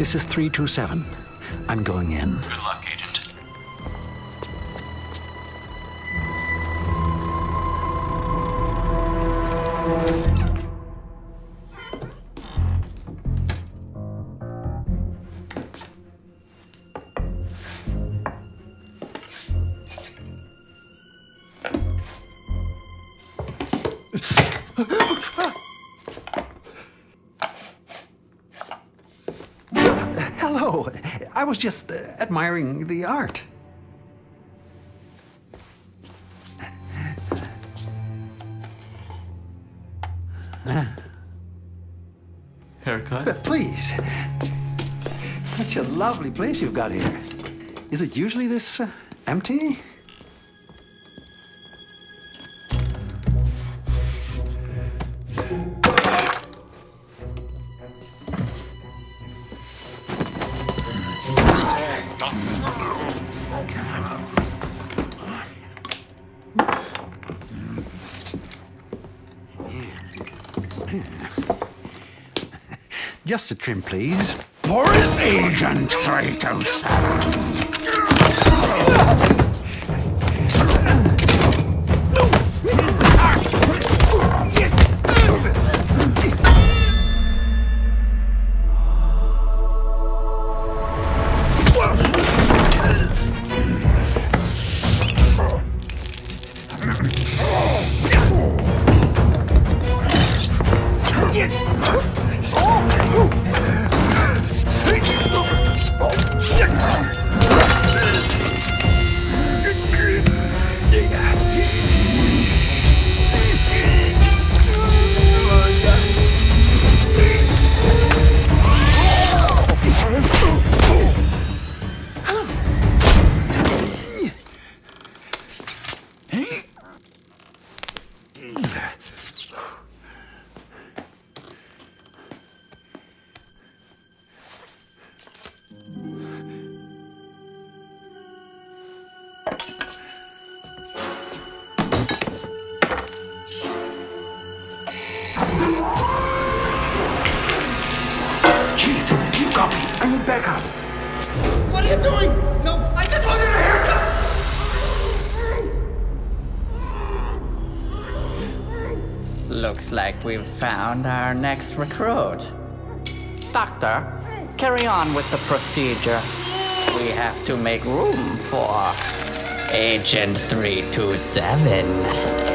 This is 327. I'm going in. Good luck, Agent. Hello. I was just uh, admiring the art. Haircut? But Please. Such a lovely place you've got here. Is it usually this uh, empty? Just a trim, please. Boris Agent 327. Chief, you got me. I need backup. What are you doing? Looks like we've found our next recruit. Doctor, carry on with the procedure. We have to make room for Agent 327.